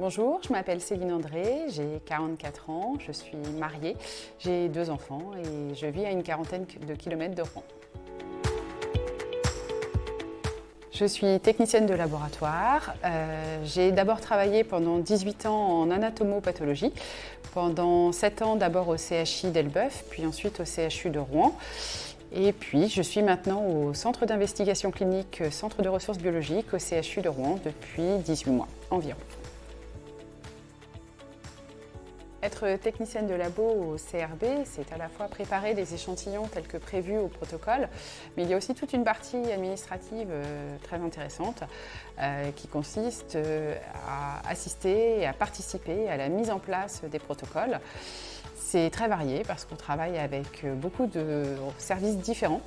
Bonjour, je m'appelle Céline André, j'ai 44 ans, je suis mariée, j'ai deux enfants et je vis à une quarantaine de kilomètres de Rouen. Je suis technicienne de laboratoire. Euh, j'ai d'abord travaillé pendant 18 ans en anatomopathologie, pendant 7 ans d'abord au CHI d'Elbeuf, puis ensuite au CHU de Rouen. Et puis, je suis maintenant au Centre d'investigation clinique, Centre de ressources biologiques, au CHU de Rouen, depuis 18 mois environ. Être technicienne de labo au CRB, c'est à la fois préparer des échantillons tels que prévus au protocole, mais il y a aussi toute une partie administrative euh, très intéressante euh, qui consiste euh, à assister et à participer à la mise en place des protocoles. C'est très varié parce qu'on travaille avec beaucoup de services différents,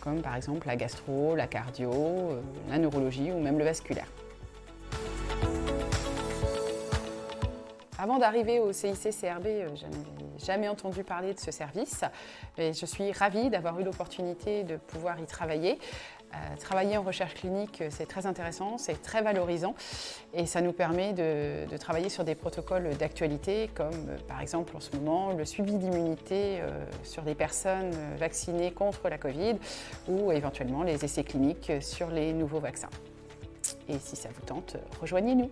comme par exemple la gastro, la cardio, la neurologie ou même le vasculaire. Avant d'arriver au CIC-CRB, euh, je n'avais jamais entendu parler de ce service. Et je suis ravie d'avoir eu l'opportunité de pouvoir y travailler. Euh, travailler en recherche clinique, c'est très intéressant, c'est très valorisant et ça nous permet de, travailler sur des protocoles d'actualité comme euh, par exemple en ce moment le suivi d'immunité sur des personnes vaccinées contre la Covid ou éventuellement les essais cliniques sur les nouveaux vaccins. Et si ça vous tente, rejoignez-nous.